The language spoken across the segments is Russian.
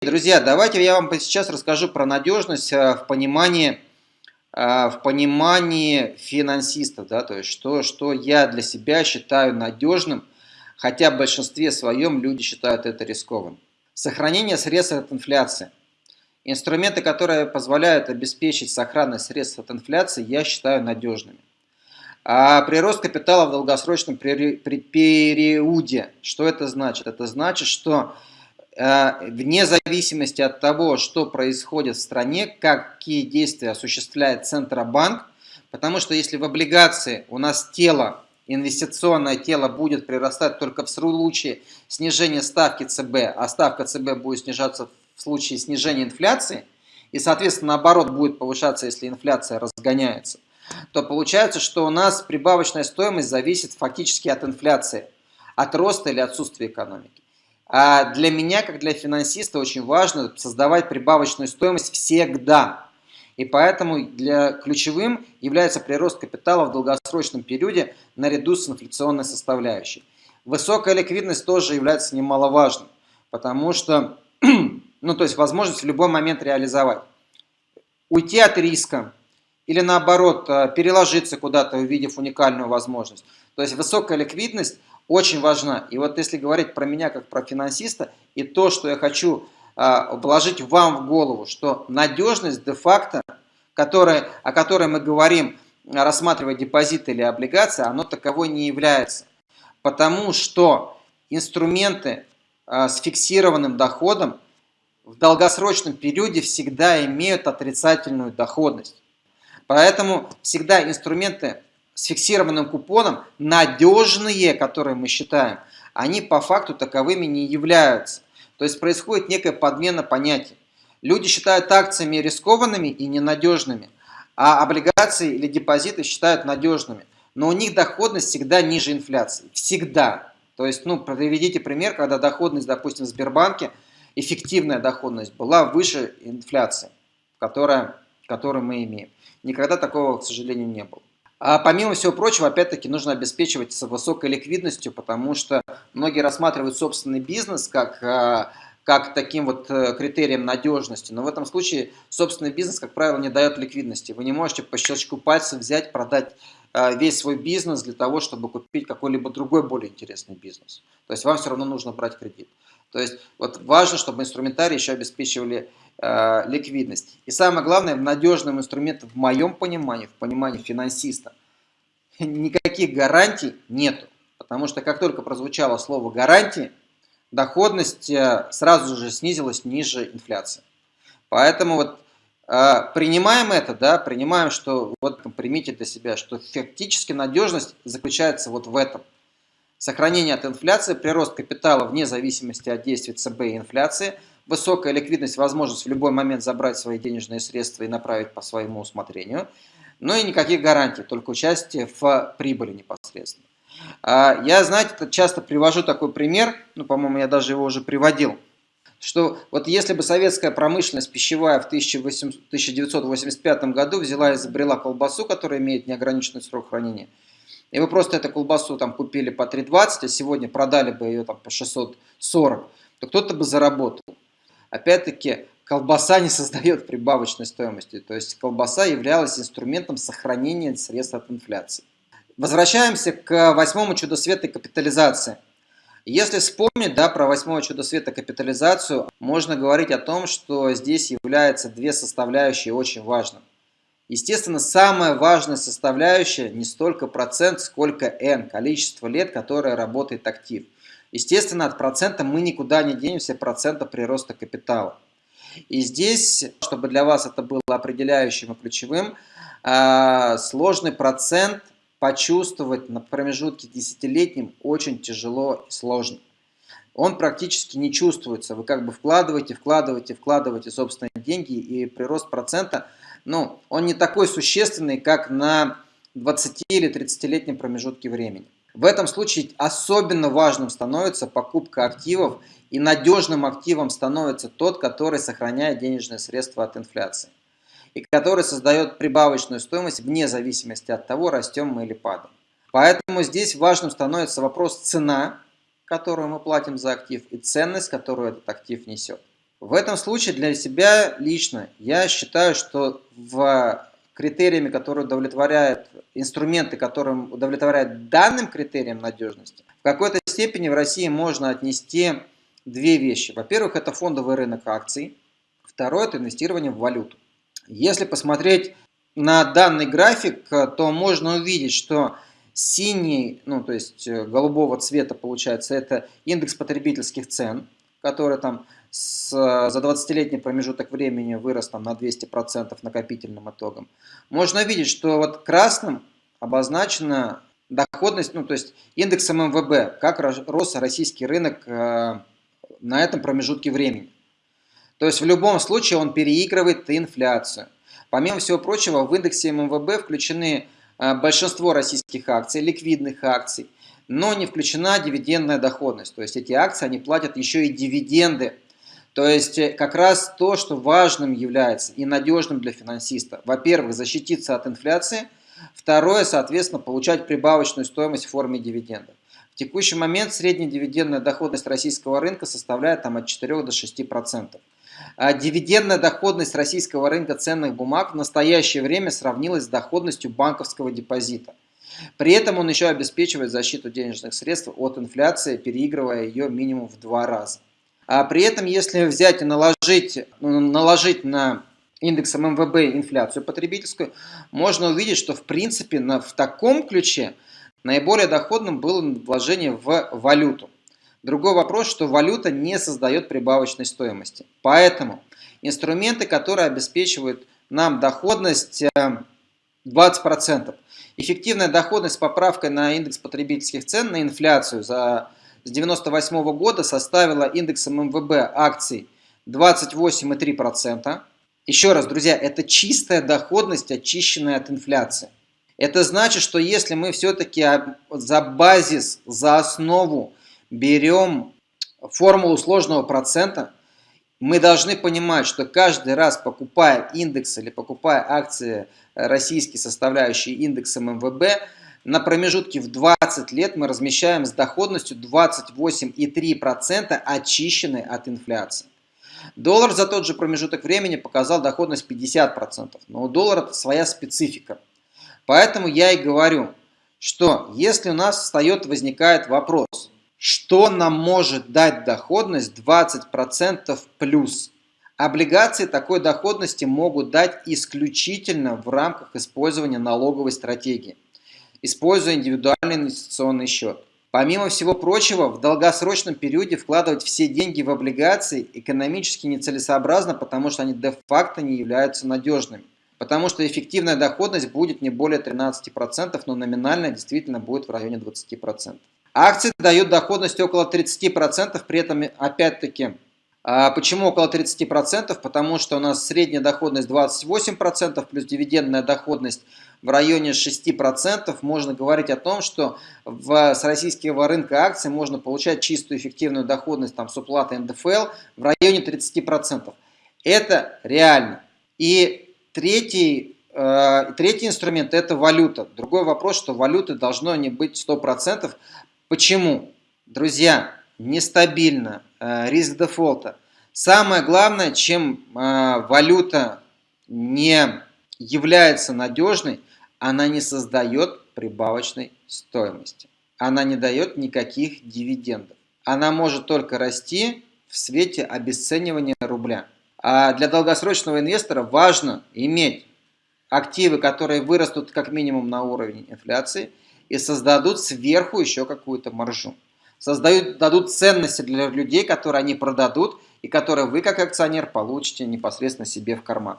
Друзья, давайте я вам сейчас расскажу про надежность э, в понимании, э, в понимании финансистов, да, то есть что, что я для себя считаю надежным, хотя в большинстве своем люди считают это рискованным. Сохранение средств от инфляции. Инструменты, которые позволяют обеспечить сохранность средств от инфляции, я считаю надежными. А прирост капитала в долгосрочном периоде, что это значит? Это значит, что Э, вне зависимости от того, что происходит в стране, какие действия осуществляет Центробанк, потому что если в облигации у нас тело, инвестиционное тело будет прирастать только в случае снижения ставки ЦБ, а ставка ЦБ будет снижаться в случае снижения инфляции, и, соответственно, наоборот будет повышаться, если инфляция разгоняется, то получается, что у нас прибавочная стоимость зависит фактически от инфляции, от роста или отсутствия экономики. А для меня, как для финансиста, очень важно создавать прибавочную стоимость всегда. И поэтому для ключевым является прирост капитала в долгосрочном периоде наряду с инфляционной составляющей. Высокая ликвидность тоже является немаловажной, потому что, ну то есть возможность в любой момент реализовать. Уйти от риска или наоборот э, переложиться куда-то, увидев уникальную возможность. То есть высокая ликвидность очень важна. И вот если говорить про меня как про финансиста, и то, что я хочу а, вложить вам в голову, что надежность де-факто, о которой мы говорим, рассматривая депозиты или облигации, оно таковой не является. Потому что инструменты а, с фиксированным доходом в долгосрочном периоде всегда имеют отрицательную доходность. Поэтому всегда инструменты с фиксированным купоном, надежные, которые мы считаем, они по факту таковыми не являются. То есть происходит некая подмена понятий. Люди считают акциями рискованными и ненадежными, а облигации или депозиты считают надежными. Но у них доходность всегда ниже инфляции. Всегда. То есть, ну, приведите пример, когда доходность, допустим, в Сбербанке, эффективная доходность была выше инфляции, которая, которую мы имеем. Никогда такого, к сожалению, не было. А помимо всего прочего, опять-таки, нужно обеспечивать высокой ликвидностью, потому что многие рассматривают собственный бизнес как, а, как таким вот э, критерием надежности. Но в этом случае собственный бизнес, как правило, не дает ликвидности. Вы не можете по щелчку пальца взять, продать весь свой бизнес для того, чтобы купить какой-либо другой более интересный бизнес. То есть вам все равно нужно брать кредит. То есть вот важно, чтобы инструментарий еще обеспечивали э, ликвидность. И самое главное, надежным инструментом в моем понимании, в понимании финансиста, никаких гарантий нету. Потому что как только прозвучало слово гарантии, доходность э, сразу же снизилась ниже инфляции. Поэтому вот э, принимаем это, да, принимаем, что вот примите для себя, что фактически надежность заключается вот в этом – Сохранение от инфляции, прирост капитала вне зависимости от действий ЦБ и инфляции, высокая ликвидность, возможность в любой момент забрать свои денежные средства и направить по своему усмотрению, но и никаких гарантий, только участие в прибыли непосредственно. А, я, знаете, часто привожу такой пример, ну, по-моему, я даже его уже приводил, что вот если бы советская промышленность пищевая в 1985 году взяла и изобрела колбасу, которая имеет неограниченный срок хранения, и вы просто эту колбасу там купили по 3,20, а сегодня продали бы ее там по 640, то кто-то бы заработал. Опять-таки, колбаса не создает прибавочной стоимости, то есть колбаса являлась инструментом сохранения средств от инфляции. Возвращаемся к восьмому чудо света капитализации. Если вспомнить да, про восьмое чудо света капитализацию, можно говорить о том, что здесь являются две составляющие очень важным. Естественно, самая важная составляющая не столько процент, сколько n, количество лет, которое работает актив. Естественно, от процента мы никуда не денемся, процента прироста капитала. И здесь, чтобы для вас это было определяющим и ключевым, а, сложный процент почувствовать на промежутке десятилетним очень тяжело и сложно. Он практически не чувствуется. Вы как бы вкладываете, вкладываете, вкладываете собственные деньги, и прирост процента – ну, он не такой существенный, как на 20 или 30-летнем промежутке времени. В этом случае особенно важным становится покупка активов, и надежным активом становится тот, который сохраняет денежные средства от инфляции и который создает прибавочную стоимость вне зависимости от того, растем мы или падаем. Поэтому здесь важным становится вопрос цена, которую мы платим за актив, и ценность, которую этот актив несет. В этом случае для себя лично я считаю, что в критериями, которые удовлетворяют, инструменты, которым удовлетворяют данным критериям надежности, в какой-то степени в России можно отнести две вещи. Во-первых, это фондовый рынок акций. Второе – это инвестирование в валюту. Если посмотреть на данный график, то можно увидеть, что синий, ну то есть э, голубого цвета получается, это индекс потребительских цен, который там с, за 20-летний промежуток времени вырос там, на 200% накопительным итогом. Можно видеть, что вот красным обозначена доходность, ну то есть индексом МВБ, как рос российский рынок э, на этом промежутке времени. То есть в любом случае он переигрывает инфляцию. Помимо всего прочего, в индексе МВБ включены э, большинство российских акций, ликвидных акций, но не включена дивидендная доходность. То есть эти акции, они платят еще и дивиденды. То есть э, как раз то, что важным является и надежным для финансиста. Во-первых, защититься от инфляции. Второе, соответственно, получать прибавочную стоимость в форме дивидендов. В текущий момент средняя дивидендная доходность российского рынка составляет там, от 4 до 6%. А дивидендная доходность российского рынка ценных бумаг в настоящее время сравнилась с доходностью банковского депозита. При этом он еще обеспечивает защиту денежных средств от инфляции, переигрывая ее минимум в два раза. А при этом, если взять и наложить, ну, наложить на индексом МВБ инфляцию потребительскую, можно увидеть, что в принципе на, в таком ключе наиболее доходным было вложение в валюту. Другой вопрос, что валюта не создает прибавочной стоимости. Поэтому инструменты, которые обеспечивают нам доходность 20%, э, эффективная доходность с поправкой на индекс потребительских цен, на инфляцию за, с 1998 года составила индексом МВБ акций 28,3%. Еще раз, друзья, это чистая доходность, очищенная от инфляции. Это значит, что если мы все-таки за базис, за основу берем формулу сложного процента, мы должны понимать, что каждый раз покупая индекс или покупая акции российские, составляющие индексом МВБ, на промежутке в 20 лет мы размещаем с доходностью 28,3% очищенной от инфляции. Доллар за тот же промежуток времени показал доходность 50%, но у доллара своя специфика. Поэтому я и говорю, что если у нас встает, возникает вопрос, что нам может дать доходность 20% плюс? Облигации такой доходности могут дать исключительно в рамках использования налоговой стратегии, используя индивидуальный инвестиционный счет. Помимо всего прочего, в долгосрочном периоде вкладывать все деньги в облигации экономически нецелесообразно, потому что они де-факто не являются надежными. Потому что эффективная доходность будет не более 13%, но номинальная действительно будет в районе 20%. Акции дают доходность около 30%, при этом опять-таки, а, почему около 30%? Потому что у нас средняя доходность 28% плюс дивидендная доходность в районе 6%. Можно говорить о том, что в, с российского рынка акций можно получать чистую эффективную доходность там, с уплатой НДФЛ в районе 30%. Это реально. И третий э, Третий инструмент – это валюта. Другой вопрос, что валюты должно не быть 100%, Почему? Друзья, нестабильно, э, риск дефолта. Самое главное, чем э, валюта не является надежной, она не создает прибавочной стоимости. Она не дает никаких дивидендов. Она может только расти в свете обесценивания рубля. А для долгосрочного инвестора важно иметь активы, которые вырастут как минимум на уровень инфляции – и создадут сверху еще какую-то маржу. Создают, дадут ценности для людей, которые они продадут и которые вы как акционер получите непосредственно себе в карман.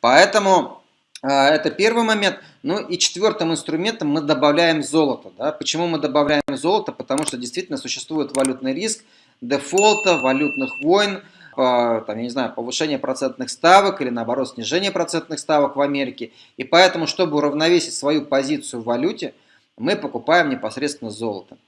Поэтому э, это первый момент. Ну и четвертым инструментом мы добавляем золото. Да? Почему мы добавляем золото? Потому что действительно существует валютный риск дефолта, валютных войн, э, там, я не знаю, повышение процентных ставок или наоборот снижение процентных ставок в Америке. И поэтому, чтобы уравновесить свою позицию в валюте, мы покупаем непосредственно золото.